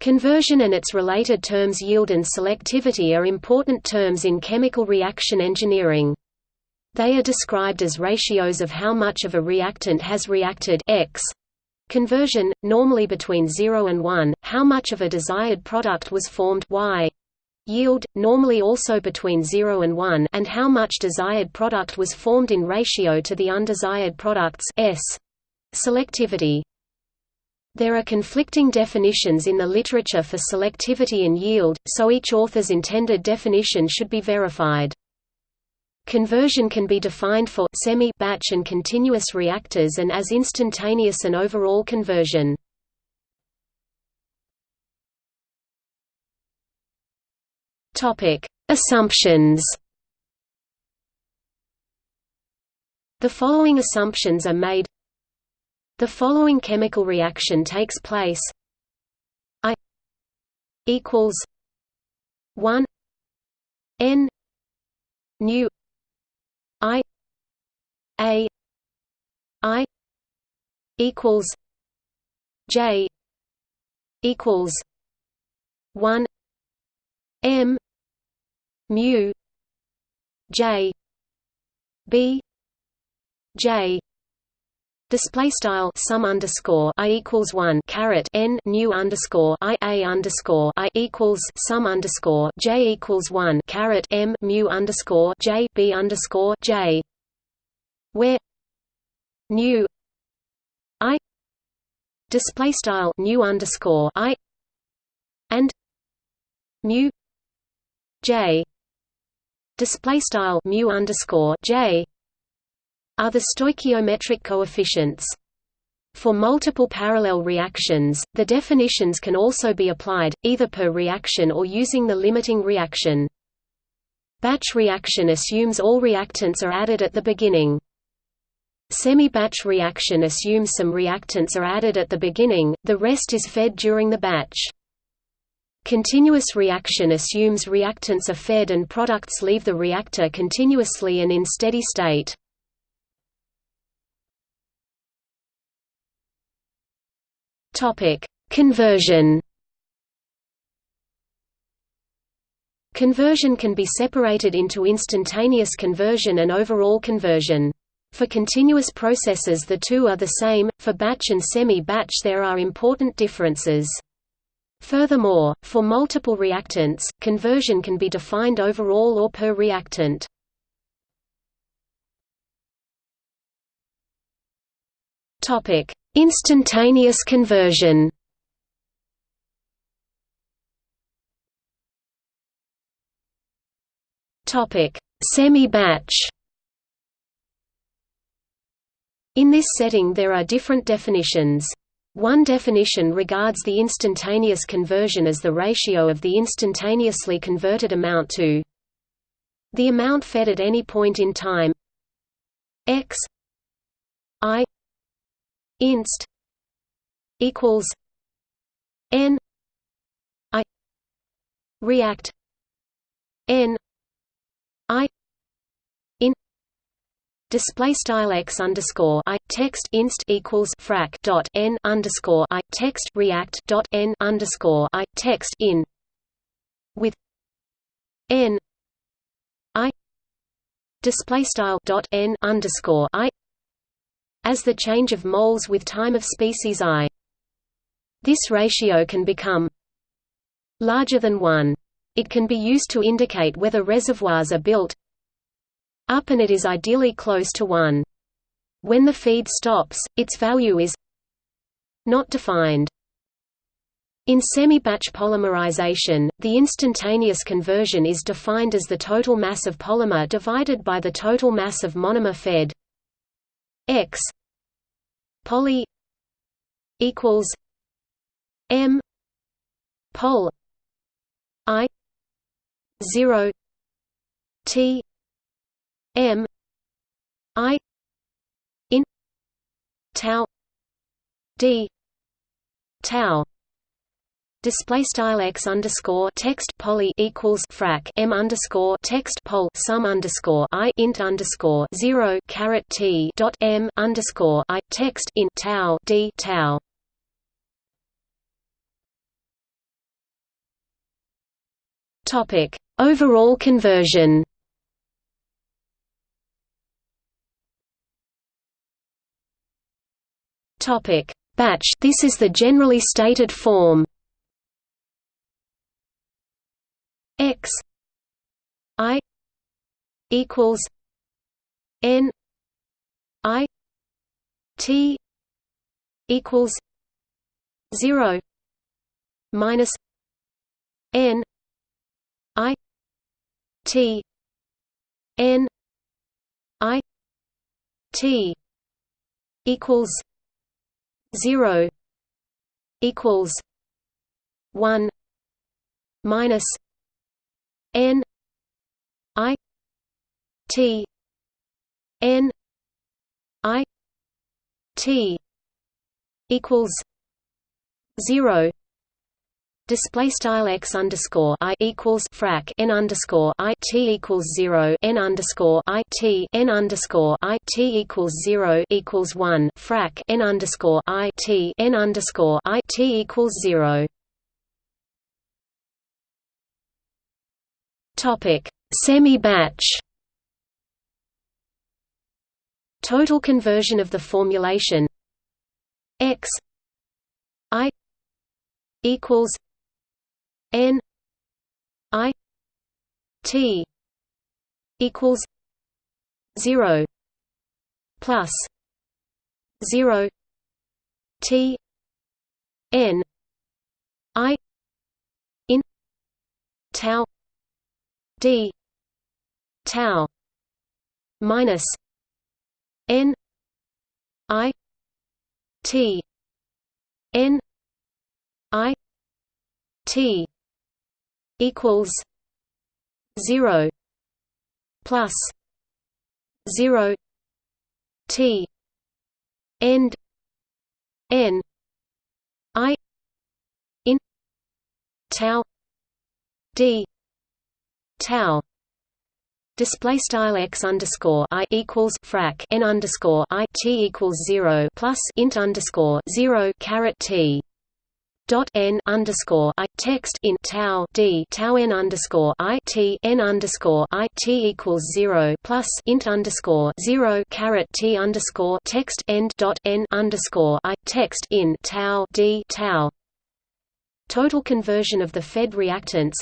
Conversion and its related terms yield and selectivity are important terms in chemical reaction engineering. They are described as ratios of how much of a reactant has reacted X. Conversion, normally between 0 and 1, how much of a desired product was formed Y. Yield, normally also between 0 and 1 and how much desired product was formed in ratio to the undesired products S. Selectivity There are conflicting definitions in the literature for selectivity and yield, so each author's intended definition should be verified. Conversion can be defined for semi-batch and continuous reactors and as instantaneous and overall conversion. Topic: Assumptions. The following assumptions are made. The following chemical reaction takes place. I equals 1 n nu I A I equals J equals one M mu J B J Display style sum underscore i equals one caret n nu underscore i a underscore i equals sum underscore j equals one caret m mu underscore j b underscore j, where nu i display style nu underscore i and mu j display style mu underscore j are the stoichiometric coefficients. For multiple parallel reactions, the definitions can also be applied, either per reaction or using the limiting reaction. Batch reaction assumes all reactants are added at the beginning. Semi-batch reaction assumes some reactants are added at the beginning, the rest is fed during the batch. Continuous reaction assumes reactants are fed and products leave the reactor continuously and in steady state. Topic: Conversion. Conversion can be separated into instantaneous conversion and overall conversion. For continuous processes the two are the same, for batch and semi-batch there are important differences. Furthermore, for multiple reactants, conversion can be defined overall or per reactant. Topic: Instantaneous conversion. Topic: Semi-batch. In this setting there are different definitions. One definition regards the instantaneous conversion as the ratio of the instantaneously converted amount to the amount fed at any point in time x i inst equals n i react n i in Display style x underscore i text inst equals frac dot n underscore i text react dot n underscore i text in with n i display style dot n underscore i as the change of moles with time of species i. This ratio can become larger than 1. It can be used to indicate whether reservoirs are built up and it is ideally close to 1. When the feed stops, its value is not defined. In semi-batch polymerization, the instantaneous conversion is defined as the total mass of polymer divided by the total mass of monomer fed x poly equals m pol i 0 t M I in tau D tau Display style x underscore text poly equals frac m underscore text pol sum underscore i int underscore zero caret t dot m underscore i text in tau d tau Topic: Overall conversion. Topic: Batch. This is the generally stated form. X I equals N I T equals zero minus N I T N I T equals zero equals one minus N I T N I T equals zero. Display style x underscore i equals frac n underscore i t equals zero. N underscore i t n underscore i t equals zero equals one. Frac n underscore i t n underscore i t equals zero. Topic semi-batch. Total conversion of the formulation x i equals N I T equals zero plus zero T N I in tau D tau minus N I T N I T equals zero plus zero T end N I in tau D tau display style x underscore i equals frac n underscore i t equals zero plus int underscore zero caret t dot n underscore i text in tau d tau n underscore i t n underscore i t equals zero plus int underscore zero caret t underscore text end dot n underscore i text in tau d tau. Total conversion of the fed reactants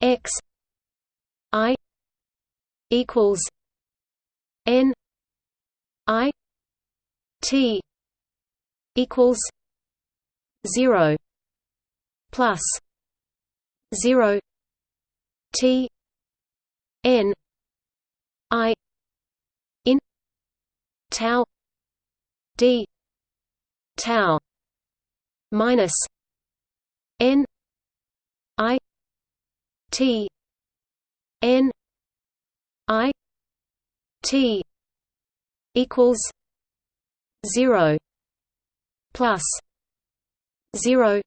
x i equals n i t equals 0 plus 0 t n i in tau d tau minus n i t n i t equals 0 plus 0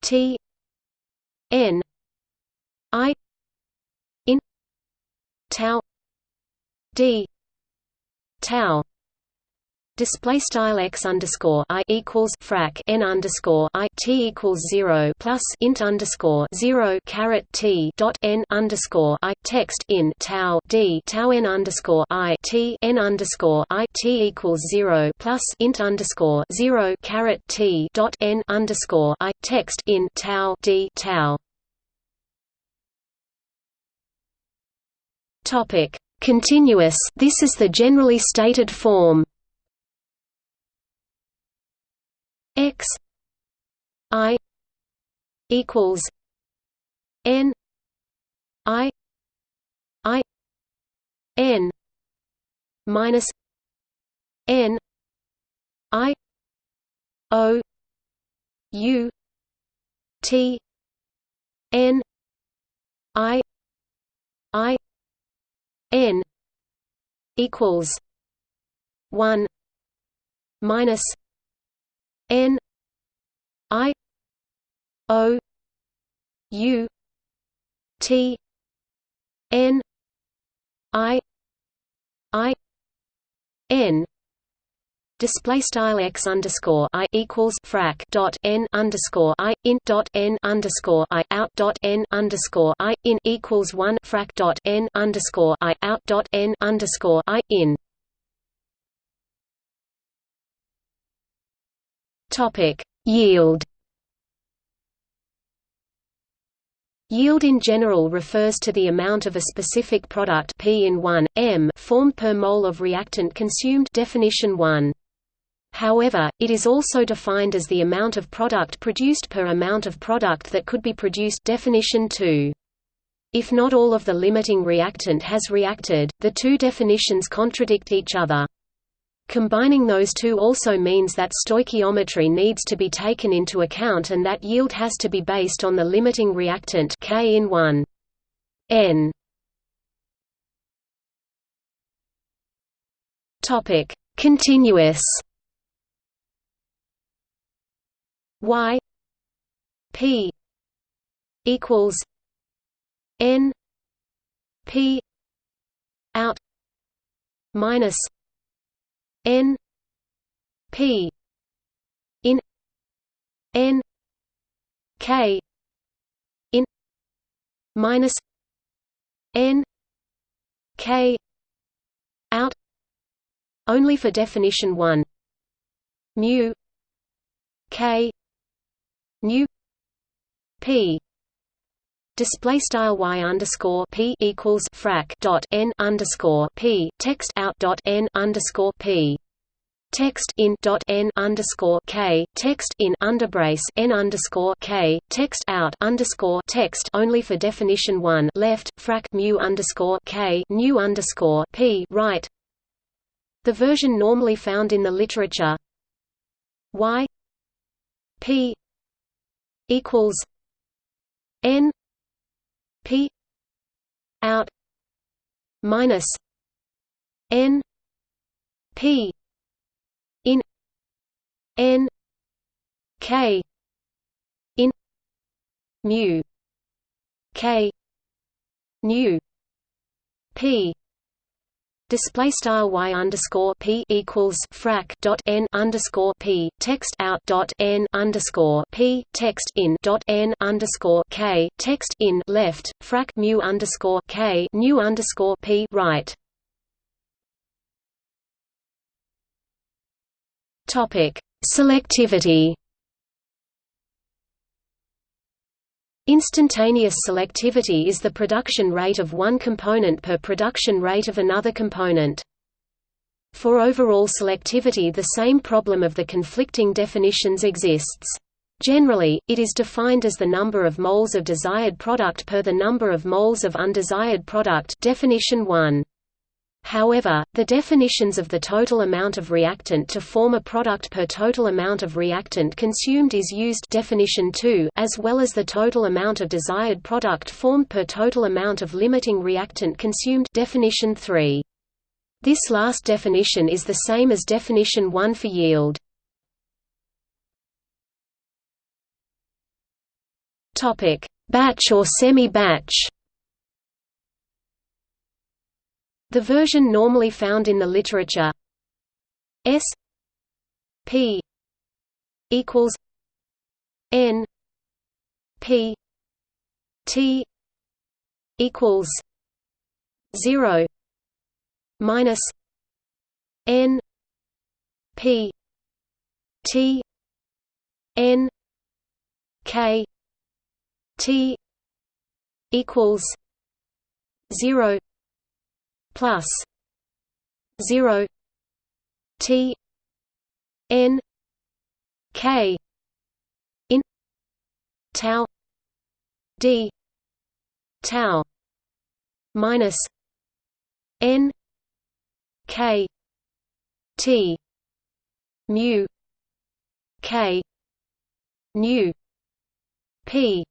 T N I in tau D tau Display style x underscore i equals frac n underscore i t equals zero plus int underscore zero caret t dot n underscore i text in tau d tau n underscore i t n underscore i t equals zero plus int underscore zero caret t dot n underscore i text in tau d tau. Topic continuous. This is the generally stated form. x i equals n i i n minus n i o u t n i i n equals 1 minus N I O U T N I I N display style x underscore i equals frac dot n underscore i in dot n underscore i out dot n underscore i in equals one frac dot n underscore i out dot n underscore i in. Topic yield. Yield in general refers to the amount of a specific product P in 1 m formed per mole of reactant consumed definition 1. However, it is also defined as the amount of product produced per amount of product that could be produced definition 2. If not all of the limiting reactant has reacted, the two definitions contradict each other. Combining those two also means that stoichiometry needs to be taken into account and that yield has to be based on the limiting reactant K in 1 n. Topic: Continuous. Y. P. equals n. P. out minus n p in n k in minus n k out only for definition 1 mu k nu p display style y underscore p equals frac dot n underscore p text out dot n underscore p text in dot n underscore k text in underbrace n underscore k text out underscore text only for definition one left frac mu underscore k nu underscore p right. The version normally found in the literature y p equals n p out minus n p in n k in mu k nu p display style y underscore p equals frac dot n underscore p text out dot n underscore p text in dot n underscore k text in left frac mu underscore k nu underscore p right. Topic selectivity. Instantaneous selectivity is the production rate of one component per production rate of another component. For overall selectivity the same problem of the conflicting definitions exists. Generally, it is defined as the number of moles of desired product per the number of moles of undesired product definition 1. However, the definitions of the total amount of reactant to form a product per total amount of reactant consumed is used definition 2 as well as the total amount of desired product formed per total amount of limiting reactant consumed definition 3. This last definition is the same as definition 1 for yield. Topic: Batch or semi-batch The version normally found in the literature S P equals N P T equals zero minus N P T N K T equals zero plus 0 t n k in tau d tau minus n k t mu k nu p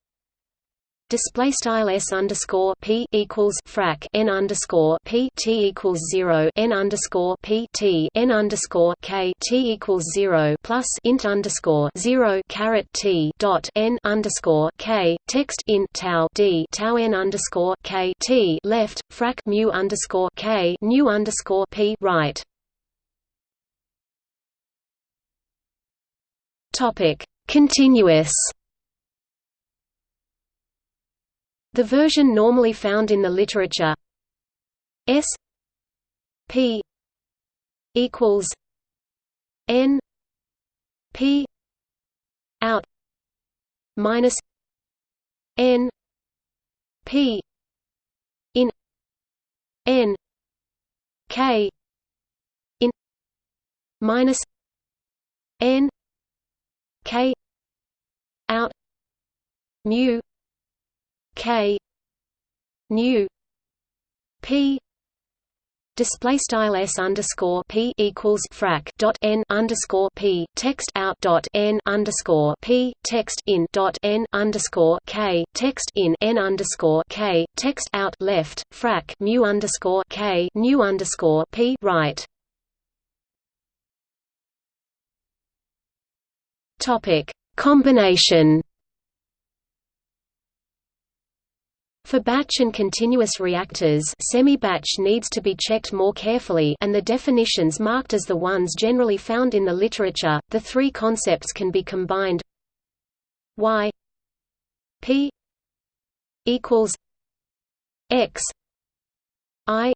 display style s underscore p equals frac n underscore p t equals zero n underscore p t n underscore k t equals zero plus int underscore zero caret t dot n underscore k text in tau d tau n underscore k t left frac mu underscore k nu underscore p right. Topic: Continuous. The version normally found in the literature S P equals N P out minus N P in N K in minus N K out mu K nu P Display style s underscore p equals frac dot n underscore p text out dot n underscore p text in dot n underscore k text in n underscore k text out left frac mu underscore k nu underscore p right. Topic combination. For batch and continuous reactors semi-batch needs to be checked more carefully and the definitions marked as the ones generally found in the literature, the three concepts can be combined. Y p equals x i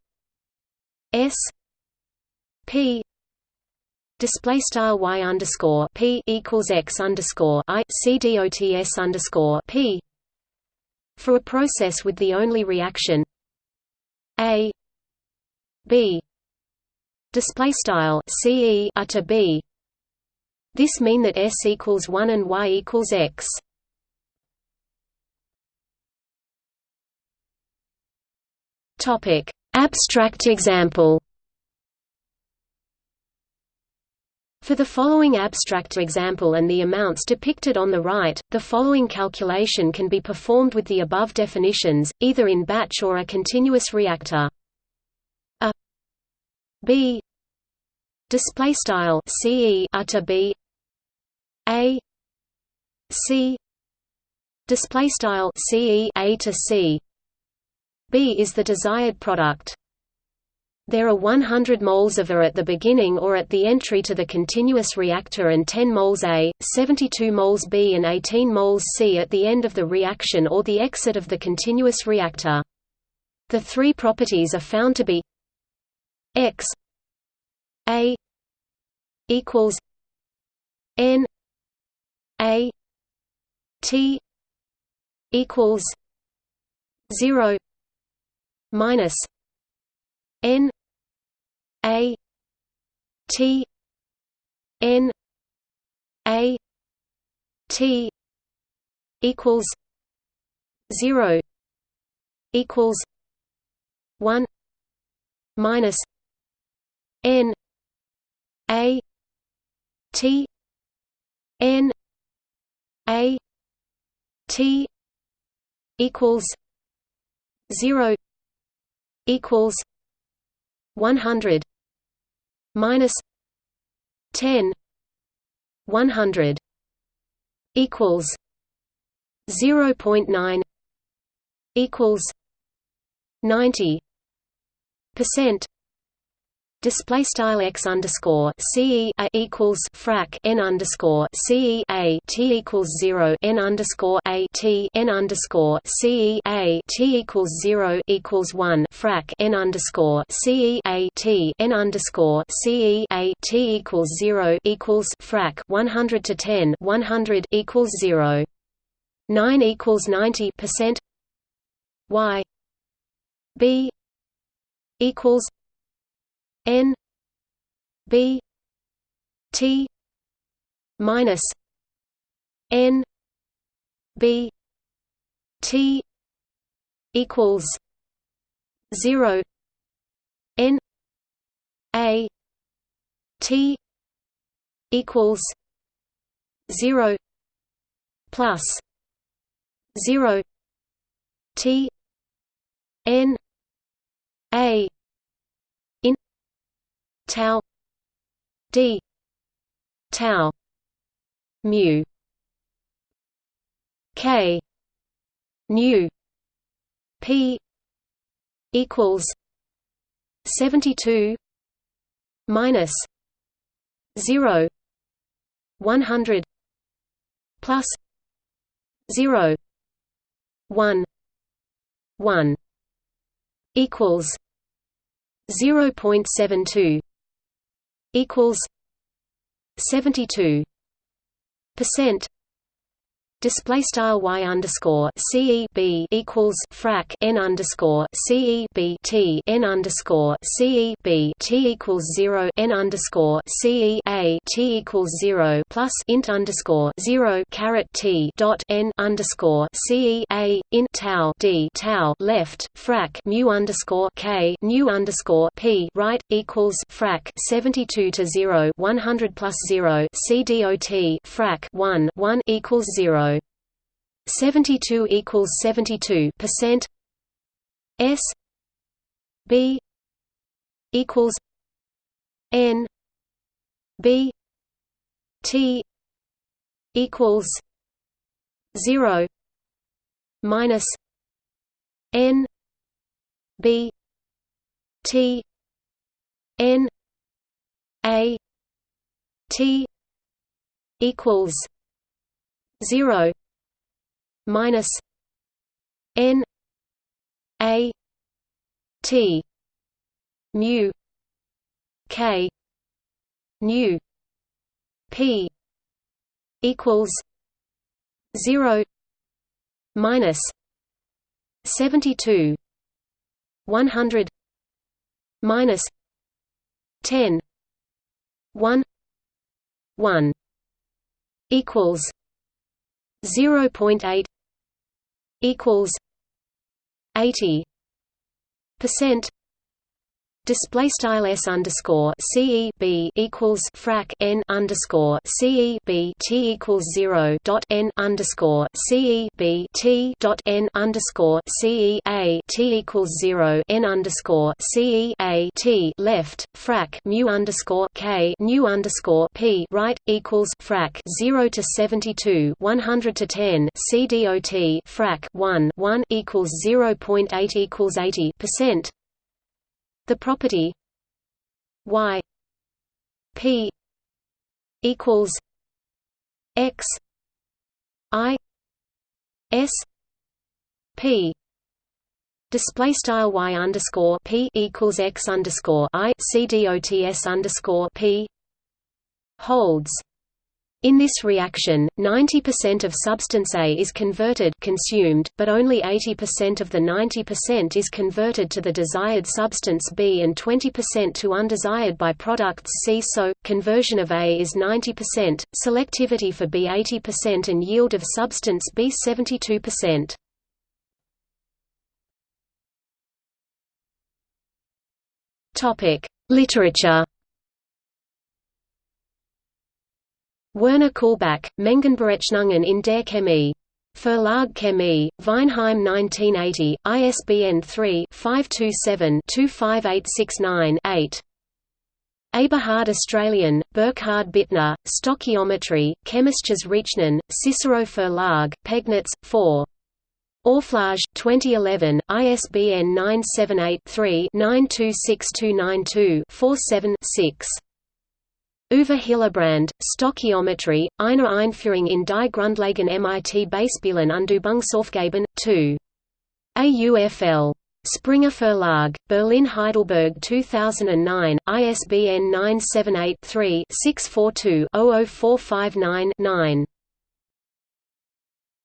s p display style y underscore p equals x underscore i c underscore p for a process with the only reaction. A. B. Display style CE are to B. This mean that S equals 1 and Y equals X. Topic. Abstract example For the following abstract example and the amounts depicted on the right, the following calculation can be performed with the above definitions, either in batch or a continuous reactor. A B display style CE to B. A C display style CE A to C. B is the desired product there are 100 moles of A at the beginning or at the entry to the continuous reactor and 10 moles A, 72 moles B and 18 moles C at the end of the reaction or the exit of the continuous reactor. The three properties are found to be X A equals N A T equals 0 minus N A T N A T equals zero equals one minus N A T N A T equals zero equals 100 minus 10 100 equals 0.9 equals 90 percent display style x underscore ce a equals frac n underscore ce a t equals zero n underscore a t n underscore ce a t equals zero equals one frac n underscore ce a t n underscore ce a t equals zero equals frac one hundred to ten one hundred equals zero. nine equals ninety percent. Y. B. equals N B T minus N B T equals zero N A T equals zero plus zero T N A tau d tau mu k nu p equals 72 minus 0 100 plus 0 1 1 equals 0.72 equals 72 percent display style y underscore c e b equals frac n underscore c e b t n underscore c e b t equals zero n underscore c e a t equals zero plus int underscore zero caret t dot n underscore c e a int tau d tau left frac mu underscore k nu underscore p right equals frac seventy two to zero one hundred plus zero c dot frac one one equals zero 72 equals 72 percent. S B equals N B T equals zero minus N B T N A T equals zero minus N A T mu K nu P equals zero minus seventy two one hundred minus ten one one equals zero point eight equals 80 percent display style s underscore c e b equals frac n underscore c e b t equals zero dot n underscore c e b t dot n underscore c e a t equals zero n underscore c e a t left frac mu underscore k nu underscore p right equals frac zero to seventy two one hundred to ten c dot frac one one equals zero point eight equals eighty percent the property y p equals x i s p. Display style y underscore p equals x underscore i c dots underscore p holds in this reaction, 90% of substance A is converted consumed, but only 80% of the 90% is converted to the desired substance B and 20% to undesired byproducts C. So, conversion of A is 90%, selectivity for B 80% and yield of substance B 72%. Literature Werner Kullbach, Mengenberechnungen in der Chemie. Verlag Chemie, Weinheim 1980, ISBN 3-527-25869-8. Eberhard Australian, Burkhard Bittner, Stoichiometry, Chemisches Rechnen, Cicero Verlag, Pegnitz, 4. Orflage, 2011, ISBN 978 3 926292 47 6. Uwe Hillebrand, Stoichiometry, eine Einführung in die Grundlagen MIT Beispielen und Übungsaufgaben, 2. AUFL. Springer Verlag, Berlin-Heidelberg 2009, ISBN 978 3 642 00459 9.